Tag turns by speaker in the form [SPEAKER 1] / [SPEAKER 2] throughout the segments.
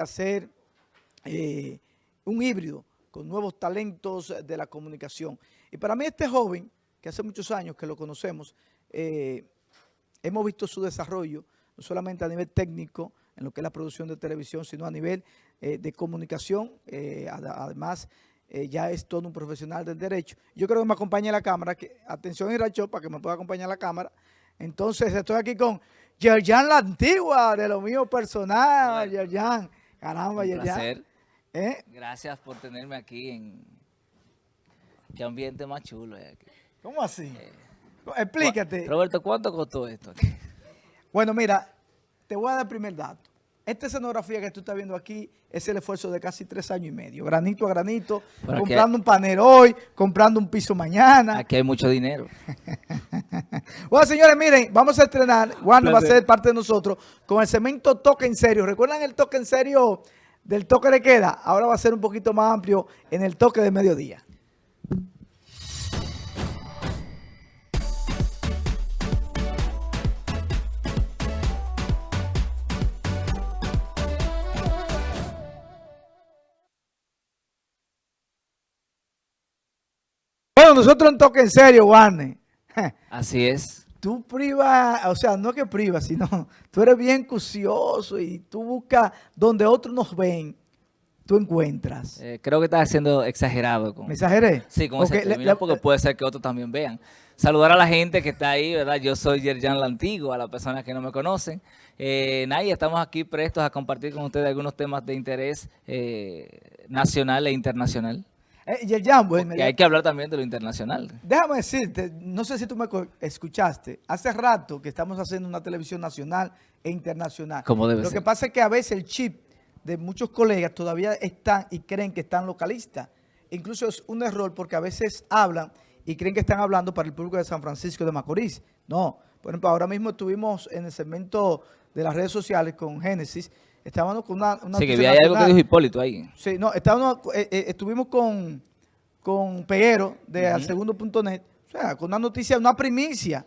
[SPEAKER 1] hacer eh, un híbrido con nuevos talentos de la comunicación. Y para mí este joven, que hace muchos años que lo conocemos, eh, hemos visto su desarrollo, no solamente a nivel técnico, en lo que es la producción de televisión, sino a nivel eh, de comunicación. Eh, además, eh, ya es todo un profesional del derecho. Yo creo que me acompaña la cámara. Que, atención, Iracho, para que me pueda acompañar la cámara. Entonces, estoy aquí con Yerjan la Antigua, de lo mío personal, Yerjan. Caramba, Yerjan.
[SPEAKER 2] ¿Eh? Gracias por tenerme aquí en... Qué ambiente más chulo es aquí.
[SPEAKER 1] ¿Cómo así? Explícate.
[SPEAKER 2] Roberto, ¿cuánto costó esto
[SPEAKER 1] Bueno, mira, te voy a dar el primer dato. Esta escenografía que tú estás viendo aquí es el esfuerzo de casi tres años y medio, granito a granito, comprando un panel hoy, comprando un piso mañana.
[SPEAKER 2] Aquí hay mucho dinero.
[SPEAKER 1] bueno, señores, miren, vamos a estrenar, Juan va a ser parte de nosotros, con el cemento Toque en Serio. ¿Recuerdan el toque en serio del toque de queda? Ahora va a ser un poquito más amplio en el toque de mediodía. nosotros en toque en serio, Warner.
[SPEAKER 2] Así es.
[SPEAKER 1] Tú privas, o sea, no que privas, sino tú eres bien cucioso y tú buscas donde otros nos ven, tú encuentras.
[SPEAKER 2] Eh, creo que estás haciendo exagerado.
[SPEAKER 1] Con, ¿Me exageré?
[SPEAKER 2] Sí, con ese término, porque puede ser que otros también vean. Saludar a la gente que está ahí, ¿verdad? Yo soy Yerjan Lantigo, a las personas que no me conocen. Eh, estamos aquí prestos a compartir con ustedes algunos temas de interés eh, nacional e internacional.
[SPEAKER 1] Eh,
[SPEAKER 2] hay que hablar también de lo internacional.
[SPEAKER 1] Déjame decirte, no sé si tú me escuchaste, hace rato que estamos haciendo una televisión nacional e internacional.
[SPEAKER 2] Como debe
[SPEAKER 1] Lo que pasa es que a veces el chip de muchos colegas todavía están y creen que están localistas. Incluso es un error porque a veces hablan y creen que están hablando para el público de San Francisco de Macorís. No, por ejemplo, ahora mismo estuvimos en el segmento de las redes sociales con Génesis, Estábamos con una...
[SPEAKER 2] sí, que había algo que dijo Hipólito ahí.
[SPEAKER 1] Sí, no, estábamos, eh, eh, estuvimos con, con Peguero de al segundo.net, o sea, con una noticia, una primicia.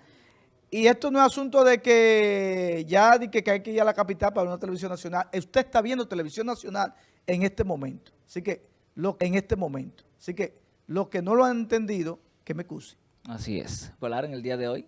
[SPEAKER 1] Y esto no es asunto de que ya de que, hay que ir a la capital para una televisión nacional. Usted está viendo televisión nacional en este momento. Así que, lo, en este momento. Así que, los que no lo han entendido, que me cuse.
[SPEAKER 2] Así es. Escolar en el día de hoy.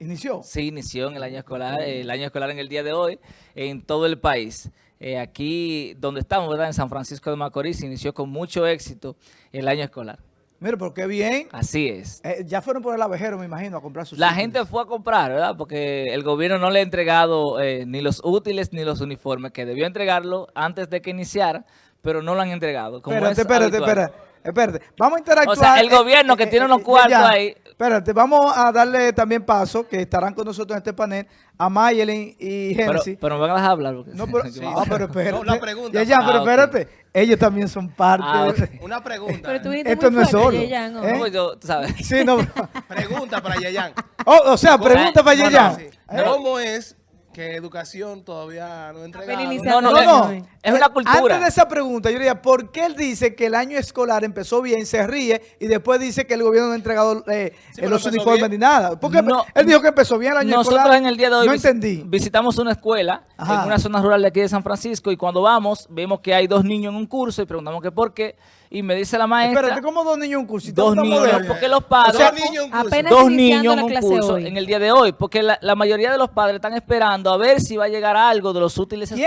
[SPEAKER 1] ¿Inició?
[SPEAKER 2] Sí, inició en el año escolar, el año escolar en el día de hoy en todo el país. Eh, aquí donde estamos, ¿verdad? En San Francisco de Macorís, inició con mucho éxito el año escolar.
[SPEAKER 1] Mira, pero qué bien.
[SPEAKER 2] Así es.
[SPEAKER 1] Eh, ya fueron por el abejero, me imagino, a comprar sus
[SPEAKER 2] La gente fue a comprar, ¿verdad? Porque el gobierno no le ha entregado eh, ni los útiles ni los uniformes, que debió entregarlo antes de que iniciara, pero no lo han entregado.
[SPEAKER 1] espérate, espérate, espérate. Espérate, vamos a interactuar.
[SPEAKER 2] O sea, el gobierno que tiene unos cuartos ahí
[SPEAKER 1] Espérate, vamos a darle también paso, que estarán con nosotros en este panel, a Mayelin y Genesis.
[SPEAKER 2] Pero, me van a dejar hablar.
[SPEAKER 1] no, pero, ah, pero espérate. una pregunta. Ya, ya, pero ah, espérate. Ellos también son parte
[SPEAKER 3] ah, Una pregunta.
[SPEAKER 1] Pero tú Esto no es solo. Yeyan,
[SPEAKER 2] ¿Eh? no, yo, tú sabes.
[SPEAKER 1] Sí, no.
[SPEAKER 3] pregunta para Yeyan.
[SPEAKER 1] Oh, o sea, pregunta para Yeyan.
[SPEAKER 3] ¿Cómo es que educación todavía no entrega.
[SPEAKER 2] No, no, no, es una cultura.
[SPEAKER 1] Antes de esa pregunta, yo diría, ¿por qué él dice que el año escolar empezó bien, se ríe y después dice que el gobierno no ha entregado eh, los uniformes ni nada? Porque él dijo que empezó bien el año
[SPEAKER 2] escolar.
[SPEAKER 1] Nosotros
[SPEAKER 2] en el día de hoy no entendí. visitamos una escuela en una zona rural de aquí de San Francisco y cuando vamos, vemos que hay dos niños en un curso y preguntamos que por qué y me dice la maestra...
[SPEAKER 1] Espérate, ¿cómo dos niños en un curso?
[SPEAKER 2] Dos niños, porque los padres...
[SPEAKER 3] dos niños en un curso,
[SPEAKER 2] dos niños en un curso en el día de hoy, porque la, la, mayoría de los padres están esperando a ver si va a llegar algo de los útiles escolares.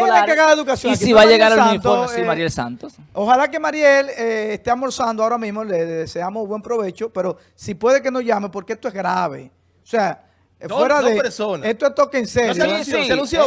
[SPEAKER 2] Y si va a llegar el uniforme, sí, eh, Mariel Santos.
[SPEAKER 1] Ojalá que Mariel eh, esté almorzando ahora mismo, le deseamos buen provecho, pero si puede que nos llame, porque esto es grave. O sea... fuera de
[SPEAKER 3] personas.
[SPEAKER 1] esto es toque en serio.
[SPEAKER 3] No, se anunció,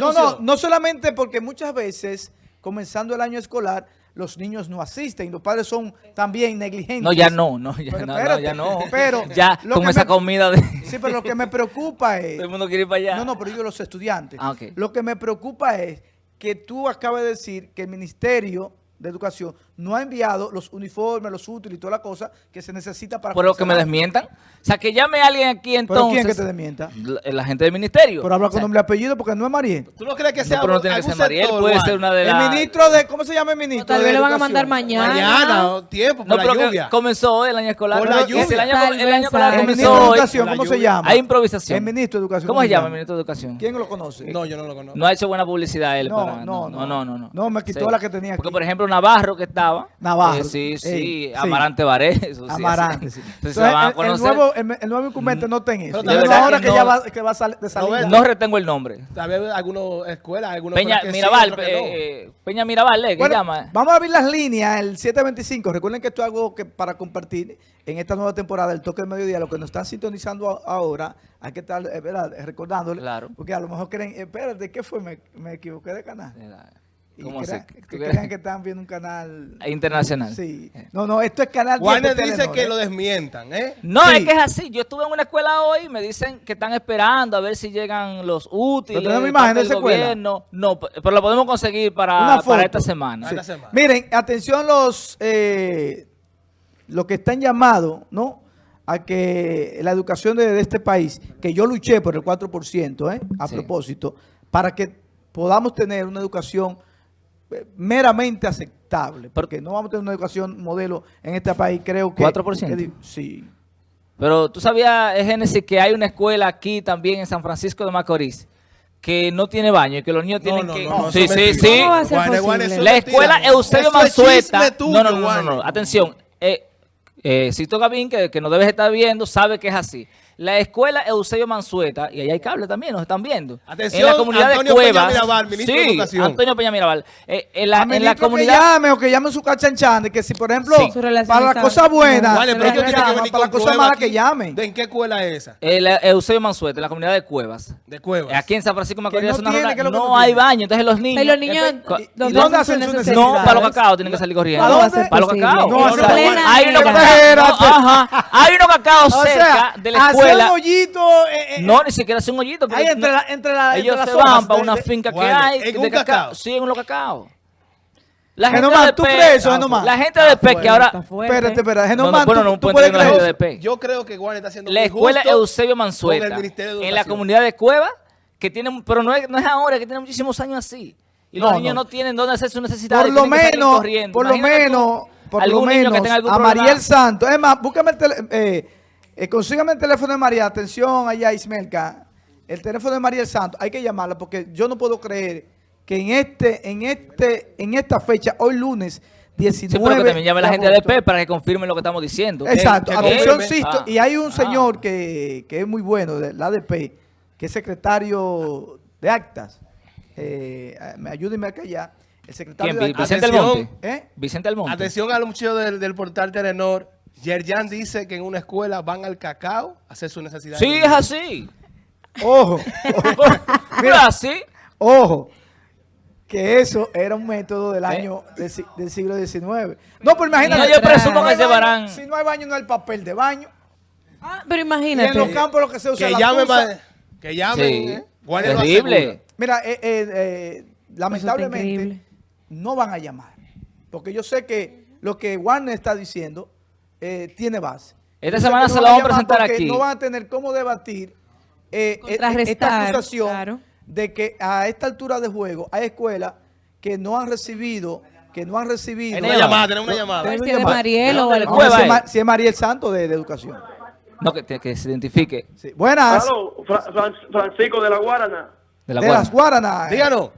[SPEAKER 1] no, no, no solamente porque muchas veces, comenzando el año escolar, los niños no asisten, los padres son también negligentes.
[SPEAKER 2] No, ya no, no, ya, no, ya no.
[SPEAKER 1] Pero
[SPEAKER 2] ya con esa comida de...
[SPEAKER 1] Sí, pero lo que me preocupa es...
[SPEAKER 2] Todo el mundo quiere ir para allá.
[SPEAKER 1] No, no, pero yo los estudiantes.
[SPEAKER 2] Ah, okay.
[SPEAKER 1] Lo que me preocupa es que tú acabas de decir que el ministerio de Educación no ha enviado los uniformes, los útiles y toda la cosa que se necesita para...
[SPEAKER 2] Por lo que me desmientan. O sea, que llame a alguien aquí
[SPEAKER 1] ¿Pero
[SPEAKER 2] entonces.
[SPEAKER 1] quién que te desmienta?
[SPEAKER 2] La, la gente del ministerio.
[SPEAKER 1] Pero habla
[SPEAKER 2] O sea,
[SPEAKER 1] con nombre y apellido porque no es Mariel.
[SPEAKER 3] ¿Tú no crees que
[SPEAKER 2] no,
[SPEAKER 3] sea
[SPEAKER 2] pero no tiene que ser Mariel,
[SPEAKER 3] sector,
[SPEAKER 2] puede
[SPEAKER 3] Juan?
[SPEAKER 2] ser una de
[SPEAKER 1] El
[SPEAKER 2] las...
[SPEAKER 1] ministro de... ¿Cómo se llama el ministro?
[SPEAKER 4] Tal vez lo van a mandar mañana.
[SPEAKER 3] Mañana, o tiempo, por
[SPEAKER 2] No,
[SPEAKER 3] la
[SPEAKER 2] pero
[SPEAKER 3] lluvia.
[SPEAKER 2] comenzó hoy el año escolar.
[SPEAKER 3] Por la
[SPEAKER 2] Pero
[SPEAKER 3] lluvia.
[SPEAKER 2] El año,
[SPEAKER 4] Tal
[SPEAKER 2] el año
[SPEAKER 4] vez
[SPEAKER 2] escolar
[SPEAKER 1] El ministro
[SPEAKER 2] comenzó
[SPEAKER 1] de. Educación,
[SPEAKER 3] La
[SPEAKER 1] ¿cómo se
[SPEAKER 3] lluvia.
[SPEAKER 1] llama?
[SPEAKER 2] Hay improvisación.
[SPEAKER 1] El ministro de Educación.
[SPEAKER 2] ¿Cómo se llama el ministro de Educación?
[SPEAKER 1] ¿Quién lo conoce?
[SPEAKER 3] No, yo no lo conozco.
[SPEAKER 2] No ha hecho buena publicidad él
[SPEAKER 1] No,
[SPEAKER 2] para...
[SPEAKER 1] no,
[SPEAKER 2] no, no, no.
[SPEAKER 1] No, me quitó la que tenía
[SPEAKER 2] Porque,
[SPEAKER 1] aquí.
[SPEAKER 2] por ejemplo, Navarro que estaba...
[SPEAKER 1] Navarro.
[SPEAKER 2] eh, sí, sí.
[SPEAKER 1] Ey, sí.
[SPEAKER 2] Amarante Varés. eso sí,
[SPEAKER 1] Amarante,
[SPEAKER 2] sí.
[SPEAKER 1] sí.
[SPEAKER 2] Entonces, se
[SPEAKER 1] Entonces,
[SPEAKER 2] van a
[SPEAKER 1] el- nuevo, el, el nuevo incumbente no ten eso.
[SPEAKER 3] De
[SPEAKER 2] verdad
[SPEAKER 1] ahora
[SPEAKER 2] que
[SPEAKER 1] que,
[SPEAKER 2] no-
[SPEAKER 1] ya va, que va a salir.
[SPEAKER 3] Roberto,
[SPEAKER 2] No retengo el nombre.
[SPEAKER 3] Vez algunas escuelas, algunos
[SPEAKER 2] Peña
[SPEAKER 3] sí,
[SPEAKER 2] Mirabal,
[SPEAKER 3] no.
[SPEAKER 2] eh, Peña Mirabal, ¿eh? ¿qué
[SPEAKER 1] Bueno,
[SPEAKER 2] llama?
[SPEAKER 1] Vamos a abrir las líneas, el 725. Recuerden que esto es algo que para compartir en esta nueva temporada del Toque del Mediodía. Los que nos están sintonizando ahora, hay que estar eh, ¿verdad? recordándole.
[SPEAKER 2] Claro.
[SPEAKER 1] Porque a lo mejor creen, eh, espérate, ¿qué fue? Me, me equivoqué de canal. Y
[SPEAKER 2] ¿Cómo
[SPEAKER 1] crean,
[SPEAKER 2] se-
[SPEAKER 1] que
[SPEAKER 2] tú
[SPEAKER 1] crean que están viendo un canal...
[SPEAKER 2] Internacional.
[SPEAKER 1] Sí. No, no, esto es canal 10 de
[SPEAKER 3] Warner dice
[SPEAKER 1] Telenor,
[SPEAKER 3] que
[SPEAKER 1] ¿eh?
[SPEAKER 3] lo desmientan, ¿eh?
[SPEAKER 2] No,
[SPEAKER 1] Sí.
[SPEAKER 2] es que es así. Yo estuve en una escuela hoy y me dicen que están esperando a ver si llegan los útiles.
[SPEAKER 1] ¿Pero tenemos imagen de
[SPEAKER 2] del
[SPEAKER 1] esa escuela?
[SPEAKER 2] gobierno. No, p- pero lo podemos conseguir para, para esta semana.
[SPEAKER 1] Sí.
[SPEAKER 3] Esta semana.
[SPEAKER 1] Miren, atención los, eh, los que están llamados, ¿no? A que la educación de, de este país, que yo luché por el 4%, ¿eh? A
[SPEAKER 2] Sí.
[SPEAKER 1] propósito, para que podamos tener una educación eh, meramente aceptable, porque no vamos a tener una educación modelo en este país, creo que...
[SPEAKER 2] 4%.
[SPEAKER 1] que sí.
[SPEAKER 2] Pero tú sabías, eh, Génesis, que hay una escuela aquí también en San Francisco de Macorís que no tiene baño y que los niños
[SPEAKER 3] No,
[SPEAKER 2] tienen
[SPEAKER 3] no,
[SPEAKER 2] que...
[SPEAKER 3] no, no,
[SPEAKER 2] sí, sí, sí. La escuela Eusebio Mansueta... no, no, no, no, atención. Eh, eh, Sisto Gavín, que, que nos debes estar viendo, sabe que es así. La escuela Eusebio Mansueta, y ahí hay cable también, nos están viendo.
[SPEAKER 3] Atención,
[SPEAKER 2] en la comunidad
[SPEAKER 3] Antonio
[SPEAKER 2] de
[SPEAKER 3] Peña
[SPEAKER 2] Cuevas.
[SPEAKER 3] Mirabal, ministro de
[SPEAKER 2] sí,
[SPEAKER 3] Educación.
[SPEAKER 2] Antonio Peña Mirabal. Eh, en, la, en la comunidad...
[SPEAKER 1] que llame o que llame su cachanchan, que si por ejemplo,
[SPEAKER 2] Sí.
[SPEAKER 1] Para las cosas buenas,
[SPEAKER 3] Vale, pero ellos tienen que venir
[SPEAKER 1] para las cosas malas que llamen.
[SPEAKER 3] ¿De en qué escuela es esa?
[SPEAKER 2] El eh, Eusebio Mansueta, en la comunidad de Cuevas.
[SPEAKER 3] De Cuevas.
[SPEAKER 2] Aquí en San Francisco de Macorís
[SPEAKER 1] no tiene,
[SPEAKER 2] rural,
[SPEAKER 1] que lo que
[SPEAKER 2] no hay baño, entonces los niños...
[SPEAKER 4] Y los niños,
[SPEAKER 2] Cu-
[SPEAKER 1] ¿Y
[SPEAKER 4] ¿dónde
[SPEAKER 1] dónde
[SPEAKER 4] hacen sus
[SPEAKER 1] sus
[SPEAKER 2] No,
[SPEAKER 4] necesidades?
[SPEAKER 2] para los cacao tienen que salir corriendo.
[SPEAKER 1] ¿A
[SPEAKER 4] ¿Cómo va a
[SPEAKER 1] dónde?
[SPEAKER 2] Para los
[SPEAKER 4] posible?
[SPEAKER 2] cacao.
[SPEAKER 1] No,
[SPEAKER 2] O
[SPEAKER 1] eso
[SPEAKER 2] sea,
[SPEAKER 1] es
[SPEAKER 4] plena
[SPEAKER 2] hay unos
[SPEAKER 4] era.
[SPEAKER 2] cacao,
[SPEAKER 1] Espérate.
[SPEAKER 2] no, ajá, hay unos cacao
[SPEAKER 1] O
[SPEAKER 2] cerca de la
[SPEAKER 1] un hoyito... eh, eh,
[SPEAKER 2] No, ni siquiera hace un hoyito. porque
[SPEAKER 1] Ahí entre
[SPEAKER 2] no-
[SPEAKER 1] la, entre la,
[SPEAKER 2] ellos
[SPEAKER 1] entre
[SPEAKER 2] se
[SPEAKER 1] las
[SPEAKER 2] van para
[SPEAKER 1] de-
[SPEAKER 2] una
[SPEAKER 1] de-
[SPEAKER 2] finca que hay
[SPEAKER 3] ¿en
[SPEAKER 2] de
[SPEAKER 3] un cacao?
[SPEAKER 2] Sí, en los cacao. La
[SPEAKER 1] Genomán,
[SPEAKER 2] de
[SPEAKER 1] ¿tú crees eso, Genomán?
[SPEAKER 2] La gente de P que ahora...
[SPEAKER 1] Espérate, espérate.
[SPEAKER 2] No, no,
[SPEAKER 1] Genomán,
[SPEAKER 2] bueno,
[SPEAKER 1] tú-
[SPEAKER 2] no, un
[SPEAKER 1] tú puedes
[SPEAKER 2] de
[SPEAKER 1] creer.
[SPEAKER 3] Yo creo que Warner está haciendo
[SPEAKER 2] La escuela Eusebio Mansueta, en la comunidad de Cueva, que tiene, pero no es, no es ahora, que tiene muchísimos años así. Y los
[SPEAKER 1] No,
[SPEAKER 2] niños
[SPEAKER 1] no.
[SPEAKER 2] no. tienen dónde hacer sus necesidades.
[SPEAKER 1] Por lo menos, por lo menos, por lo menos, a. Mariel Santos. Es más, búscame el teléfono, eh, eh, consígame el teléfono de María. Atención allá, Ismelka. El teléfono de Mariel Santos, hay que llamarla porque yo no puedo creer que en este, en este, en esta fecha, hoy lunes 19
[SPEAKER 2] Sí, pero que también llame la gente de
[SPEAKER 1] agosto.
[SPEAKER 2] P para que confirmen lo que estamos diciendo.
[SPEAKER 1] Exacto,
[SPEAKER 3] que
[SPEAKER 1] atención,
[SPEAKER 3] confirme.
[SPEAKER 1] Sisto.
[SPEAKER 2] Ah.
[SPEAKER 1] Y hay un
[SPEAKER 2] Ah.
[SPEAKER 1] señor que, que es muy bueno, de la ADP, que es secretario de actas. Eh, me ayúdenme a callar. El secretario
[SPEAKER 2] ¿Quién?
[SPEAKER 1] de actas.
[SPEAKER 2] Vicente
[SPEAKER 3] Atención.
[SPEAKER 2] Almonte.
[SPEAKER 1] ¿Eh?
[SPEAKER 2] Vicente Almonte.
[SPEAKER 3] Atención a los muchachos del, del portal Telenor. Yerjan dice que en una escuela van al cacao a hacer su necesidad.
[SPEAKER 2] Sí, es así.
[SPEAKER 1] Ojo,
[SPEAKER 2] Mira, así.
[SPEAKER 1] ojo, que eso era un método del
[SPEAKER 2] ¿Eh?
[SPEAKER 1] año del, si- del siglo XIX. No, pero imagínate.
[SPEAKER 2] No, yo presumo
[SPEAKER 1] hay
[SPEAKER 2] que se
[SPEAKER 1] baño,
[SPEAKER 2] varán.
[SPEAKER 1] Si no hay baño, no hay papel de baño.
[SPEAKER 4] Ah, pero
[SPEAKER 1] Y en los
[SPEAKER 4] imagínate.
[SPEAKER 1] campos lo que se usa
[SPEAKER 3] Que
[SPEAKER 1] la
[SPEAKER 3] llamen,
[SPEAKER 1] tusa.
[SPEAKER 3] que llamen.
[SPEAKER 2] Sí.
[SPEAKER 3] ¿eh?
[SPEAKER 2] Terrible.
[SPEAKER 1] Mira, eh, eh, eh, lamentablemente no van a llamar. Porque yo sé que lo que Warner está diciendo eh, tiene base.
[SPEAKER 2] Esta semana
[SPEAKER 1] que
[SPEAKER 2] se
[SPEAKER 1] van
[SPEAKER 2] vamos a presentar aquí.
[SPEAKER 1] No van a tener cómo debatir eh, eh, esta acusación
[SPEAKER 4] claro.
[SPEAKER 1] de que a esta altura de juego hay escuelas que no han recibido, que no han recibido.
[SPEAKER 3] Una llamada, tenemos una llamada.
[SPEAKER 4] Si es. Mariel o
[SPEAKER 2] ¿De
[SPEAKER 4] el
[SPEAKER 2] dónde
[SPEAKER 1] Vamos a ver
[SPEAKER 2] Cueva
[SPEAKER 1] si, es Mariel Santo de, de Educación.
[SPEAKER 2] No, que, que se identifique.
[SPEAKER 1] Sí. Buenas.
[SPEAKER 5] Aló, Fra- Fran- Francisco de la Guarana.
[SPEAKER 2] De la
[SPEAKER 1] de
[SPEAKER 2] Guardia.
[SPEAKER 1] las Guaranas.
[SPEAKER 3] Díganos.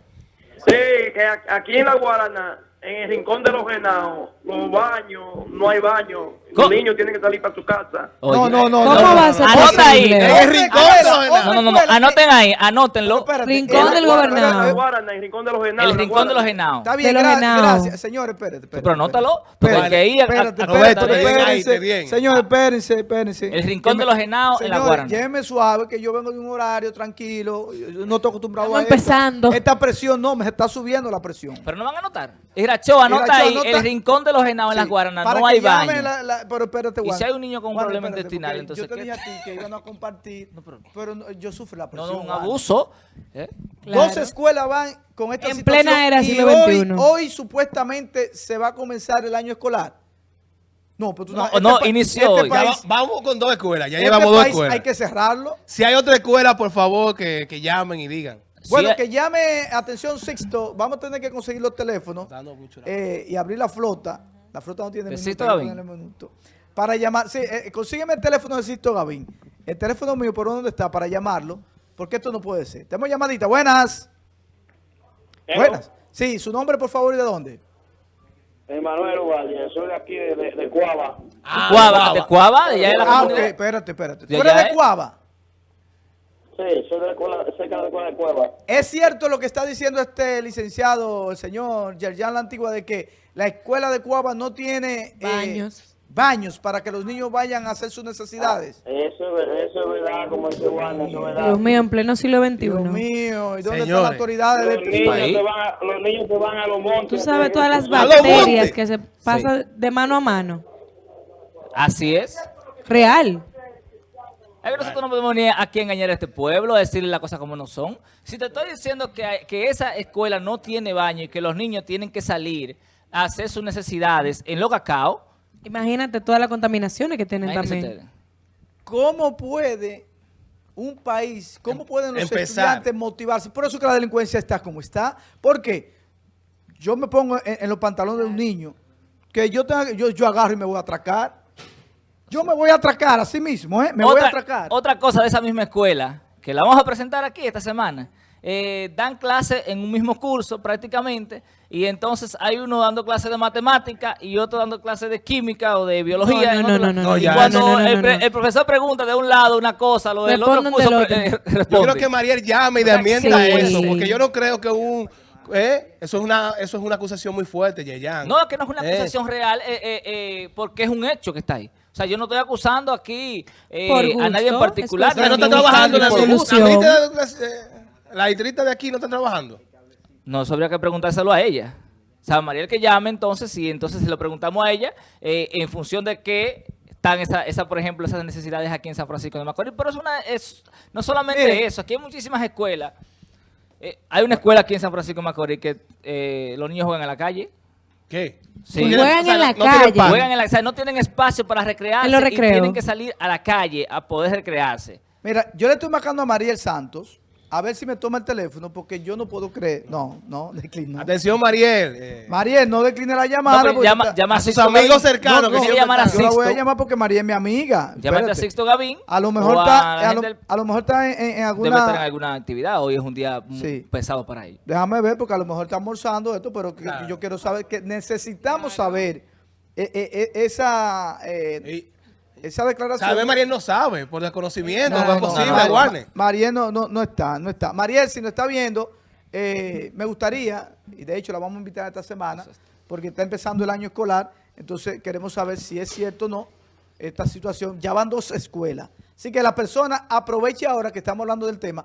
[SPEAKER 5] Sí, que aquí en la Guarana, en el rincón de los genados, los baños, no hay.
[SPEAKER 2] ¿Cómo?
[SPEAKER 5] Los niños tienen que salir para su casa.
[SPEAKER 1] No, no, no,
[SPEAKER 4] ¿Cómo
[SPEAKER 1] no,
[SPEAKER 4] va a ser
[SPEAKER 2] Anota ahí.
[SPEAKER 3] el rincón de los
[SPEAKER 1] Otra
[SPEAKER 2] No, no, no, no, anoten ahí, anótenlo.
[SPEAKER 4] Rincón del gobernador.
[SPEAKER 5] El rincón de los genados.
[SPEAKER 2] El rincón de los genados.
[SPEAKER 1] Está bien, gracias. Señores, espérate, espérate.
[SPEAKER 2] Pero anótalo, porque ahí
[SPEAKER 1] espérate, espérate. Señores, espérense, espérense.
[SPEAKER 2] El rincón de los genados en la Guarana.
[SPEAKER 1] llévenme suave, que yo vengo de un horario tranquilo. no estoy acostumbrado
[SPEAKER 4] Estamos
[SPEAKER 1] a esto.
[SPEAKER 4] empezando.
[SPEAKER 1] Esta presión no, me está subiendo la presión.
[SPEAKER 2] Pero no van a anotar. Irachoa, anota ahí,
[SPEAKER 1] anota-
[SPEAKER 2] el rincón de los genados en las Guaranas,
[SPEAKER 1] para
[SPEAKER 2] no
[SPEAKER 1] que
[SPEAKER 2] hay baño.
[SPEAKER 1] la- la- pero espérate,
[SPEAKER 2] Y si hay un niño con un problema
[SPEAKER 1] espérate,
[SPEAKER 2] intestinal, entonces,
[SPEAKER 1] Yo te
[SPEAKER 2] ¿qué?
[SPEAKER 1] dije a ti que iban a compartir, pero, no- yo sufro la
[SPEAKER 2] No,
[SPEAKER 1] presión.
[SPEAKER 2] no, un
[SPEAKER 1] Juan.
[SPEAKER 2] abuso. ¿eh?
[SPEAKER 1] Dos escuelas van con esta
[SPEAKER 4] En
[SPEAKER 1] situación.
[SPEAKER 4] plena era
[SPEAKER 1] y
[SPEAKER 4] siglo
[SPEAKER 1] hoy,
[SPEAKER 4] XXI.
[SPEAKER 1] hoy supuestamente se va a comenzar el año escolar. No, pero tú
[SPEAKER 2] No,
[SPEAKER 1] este
[SPEAKER 2] no, inició hoy.
[SPEAKER 3] Ya
[SPEAKER 1] país-
[SPEAKER 3] va- vamos con dos escuelas, ya
[SPEAKER 1] este
[SPEAKER 3] llevamos dos escuelas.
[SPEAKER 1] hay que cerrarlo.
[SPEAKER 3] Si hay otra escuela, por favor, que, que llamen y digan.
[SPEAKER 1] Bueno,
[SPEAKER 2] Sí,
[SPEAKER 1] que llame, atención Sixto, vamos a tener que conseguir los teléfonos eh, y abrir la flota. La flota no tiene
[SPEAKER 2] ¿De
[SPEAKER 1] minuto,
[SPEAKER 2] Gavín?
[SPEAKER 1] ponerle minuto. Para llamar, sí, eh, consígueme el teléfono de Sixto Gavín. El teléfono mío, ¿por dónde está? Para llamarlo, porque esto no puede ser. Tenemos llamadita, buenas. Buenas. Sí, su nombre, por favor, y de dónde.
[SPEAKER 5] Emanuel Valle, soy de aquí, de, de, de Cuava.
[SPEAKER 3] Ah,
[SPEAKER 2] Cuava, de Cuava, de allá de la
[SPEAKER 1] Ah, ok, espérate, espérate. ¿Tú
[SPEAKER 2] De
[SPEAKER 1] eres de
[SPEAKER 2] ¿eh?
[SPEAKER 1] Cuava?
[SPEAKER 5] Sí, soy de la escuela,
[SPEAKER 1] ¿Es cierto lo que está diciendo este licenciado, el señor Yerjan La Antigua, de que la escuela de Cuava no tiene eh,
[SPEAKER 4] Baños.
[SPEAKER 1] baños para que los niños vayan a hacer sus necesidades?
[SPEAKER 5] Eso, es ver- eso es verdad, como dice Juan, eso es verdad.
[SPEAKER 4] Dios mío, en pleno siglo XXI.
[SPEAKER 1] Dios mío, ¿y dónde están
[SPEAKER 3] Señores.
[SPEAKER 1] las autoridades de este país?
[SPEAKER 5] se van a, los niños se van a los montes.
[SPEAKER 4] Tú sabes todas las
[SPEAKER 3] ¡A los
[SPEAKER 4] bacterias que se pasan de mano a mano.
[SPEAKER 2] Así es.
[SPEAKER 4] Real.
[SPEAKER 2] Es que nosotros no podemos venir aquí a engañar a este pueblo, a decirle las cosas como no son. Si te estoy diciendo que, hay- que esa escuela no tiene baño y que los niños tienen que salir a hacer sus necesidades en los cacao,
[SPEAKER 4] Imagínate todas las contaminaciones que tienen también.
[SPEAKER 2] ustedes.
[SPEAKER 1] ¿Cómo puede un país, cómo pueden los
[SPEAKER 3] Empezar.
[SPEAKER 1] estudiantes motivarse? Por eso que la delincuencia está como está. Porque yo me pongo en, en los pantalones de un niño, que yo, tenga, yo, yo agarro y me voy a atracar. Yo me voy a atracar así mismo, ¿eh? Me voy a atracar.
[SPEAKER 2] otra cosa de esa misma escuela, que la vamos a presentar aquí esta semana, eh, dan clases en un mismo curso prácticamente, y entonces hay uno dando clases de matemática y otro dando clases de química o de biología.
[SPEAKER 4] No, no, no,
[SPEAKER 2] lado.
[SPEAKER 4] no,
[SPEAKER 2] y
[SPEAKER 3] no,
[SPEAKER 2] cuando
[SPEAKER 4] no, no, no,
[SPEAKER 2] el,
[SPEAKER 4] no,
[SPEAKER 2] pre-
[SPEAKER 4] no.
[SPEAKER 2] el profesor pregunta de un lado una cosa, lo del otro curso
[SPEAKER 4] del otro.
[SPEAKER 3] Yo creo que Mariel llame y desmienta
[SPEAKER 4] sí.
[SPEAKER 3] eso, porque yo no creo que un... eh, eso, es una, eso es una acusación muy fuerte, Yeyan.
[SPEAKER 2] No, es que no es una
[SPEAKER 3] Eh,
[SPEAKER 2] acusación real, eh, eh, eh, porque es un hecho que está ahí. O sea, yo no estoy acusando aquí eh, a nadie en particular.
[SPEAKER 3] no
[SPEAKER 2] ni
[SPEAKER 3] está trabajando en la solución. La distrita de aquí no está trabajando.
[SPEAKER 2] No, eso habría que preguntárselo a ella. O sea, Mariel que llame entonces, y entonces se lo preguntamos a ella, eh, en función de qué están esa, esa, por ejemplo, esas necesidades aquí en San Francisco de Macorís. Pero es una, es, no solamente
[SPEAKER 1] Mire.
[SPEAKER 2] eso, aquí hay muchísimas escuelas. Eh, hay una escuela aquí en San Francisco de Macorís que eh, los niños juegan en la calle.
[SPEAKER 3] ¿Qué?
[SPEAKER 2] Sí.
[SPEAKER 3] No
[SPEAKER 4] Juegan en la
[SPEAKER 3] no tienen
[SPEAKER 4] calle.
[SPEAKER 2] Juegan en la, o sea, no tienen espacio para recrearse
[SPEAKER 4] En los
[SPEAKER 2] y tienen que salir a la calle a poder recrearse.
[SPEAKER 1] Mira, yo le estoy marcando a Mariel Santos a ver si me toma el teléfono porque yo no puedo creer. No, no, declino.
[SPEAKER 3] Atención, Mariel. eh,
[SPEAKER 1] Mariel, no decline la llamada.
[SPEAKER 2] No, llama,
[SPEAKER 3] a sus
[SPEAKER 2] Sixto
[SPEAKER 3] amigos
[SPEAKER 2] Gavín.
[SPEAKER 3] cercanos
[SPEAKER 1] No,
[SPEAKER 3] que
[SPEAKER 1] no,
[SPEAKER 3] siempre
[SPEAKER 2] llamar a
[SPEAKER 1] Yo la voy a
[SPEAKER 2] Sixto.
[SPEAKER 1] llamar porque Mariel es mi amiga.
[SPEAKER 2] Llámate a. Sixto Gavín.
[SPEAKER 1] A lo mejor
[SPEAKER 2] a
[SPEAKER 1] está, a lo,
[SPEAKER 2] gente del-
[SPEAKER 1] a lo mejor está en, en- en
[SPEAKER 2] debe
[SPEAKER 1] alguna...
[SPEAKER 2] estar en alguna actividad. Hoy es un día muy
[SPEAKER 1] Sí.
[SPEAKER 2] pesado para ellos.
[SPEAKER 1] Déjame ver porque a lo mejor está almorzando esto, pero que-
[SPEAKER 3] Claro.
[SPEAKER 1] yo quiero saber que necesitamos saber eh, eh, eh, esa, eh,
[SPEAKER 3] Y-
[SPEAKER 1] esa declaración.
[SPEAKER 3] Sabe, Mariel no sabe, por desconocimiento,
[SPEAKER 1] No,
[SPEAKER 3] no, es
[SPEAKER 1] no,
[SPEAKER 3] posible,
[SPEAKER 1] no, no.
[SPEAKER 3] Warner.
[SPEAKER 1] Mariel no, no, no está, no está. Mariel, si no está viendo, eh, me gustaría, y de hecho la vamos a invitar esta semana, porque está empezando el año escolar, entonces queremos saber si es cierto o no esta situación. Ya van dos escuelas. Así que la persona aproveche ahora que estamos hablando del tema,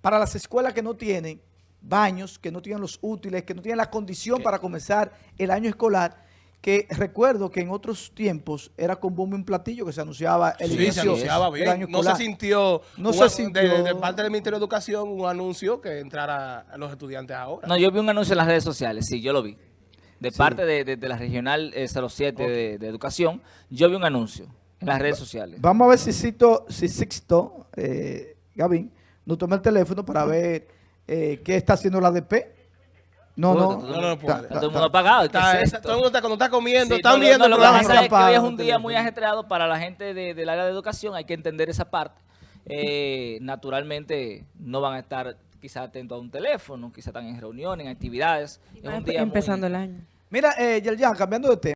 [SPEAKER 1] para las escuelas que no tienen baños, que no tienen los útiles, que no tienen la condición para comenzar el año escolar, que recuerdo que en otros tiempos era con bombo y un platillo que se anunciaba el
[SPEAKER 3] Sí, se
[SPEAKER 1] inicio
[SPEAKER 3] anunciaba
[SPEAKER 1] del
[SPEAKER 3] bien.
[SPEAKER 1] año
[SPEAKER 3] No se sintió,
[SPEAKER 1] No se sintió.
[SPEAKER 3] De, de parte del Ministerio de Educación, un anuncio que entrara a los estudiantes ahora.
[SPEAKER 2] No, yo vi un anuncio en las redes sociales, sí, yo lo vi. De parte de, de- de la regional eh, 07 de, de educación, yo vi un anuncio en las redes sociales.
[SPEAKER 1] Vamos a ver si Sixto, si Sixto eh, Gavín, nos toma el teléfono para ver eh, qué está haciendo la ADP. No, no.
[SPEAKER 2] todo-
[SPEAKER 3] No, no, no puede.
[SPEAKER 1] Está-
[SPEAKER 2] Está todo el
[SPEAKER 1] está-
[SPEAKER 2] mundo apagado. ¿qué
[SPEAKER 3] Está- está- todo el mundo está, cuando está comiendo,
[SPEAKER 2] Sí,
[SPEAKER 3] están
[SPEAKER 2] no, no,
[SPEAKER 3] viendo
[SPEAKER 2] lo que pasa es que hoy es un día muy ajetreado para la gente de- del área de educación, hay que entender esa parte. Eh, naturalmente no van a estar quizás atentos a un teléfono, quizás están en reuniones, en actividades. Es un día muy-
[SPEAKER 4] Empezando el año.
[SPEAKER 1] Mira, eh, Yerjan, cambiando de tema.